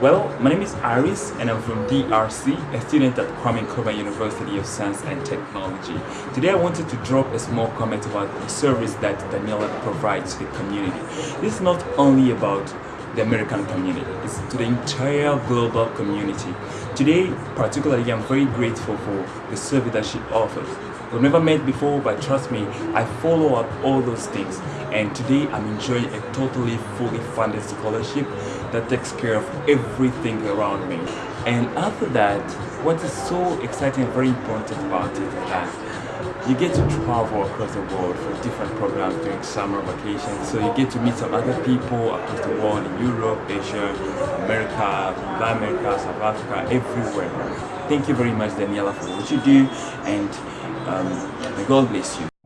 Well, my name is Iris and I'm from DRC, a student at Kwame Nkrumah University of Science and Technology. Today I wanted to drop a small comment about the service that Daniela provides to the community. This is not only about the American community, it's to the entire global community. Today, particularly, I'm very grateful for the service that she offers. We've never met before, but trust me, I follow up all those things. And today, I'm enjoying a totally fully funded scholarship that takes care of everything around me. And after that, what is so exciting and very important about it is that you get to travel across the world for different programs during summer vacations. So you get to meet some other people across the world in Europe, Asia, America, Latin America, South Africa, everywhere. Thank you very much, Daniela, for what you do, and um, may God bless you.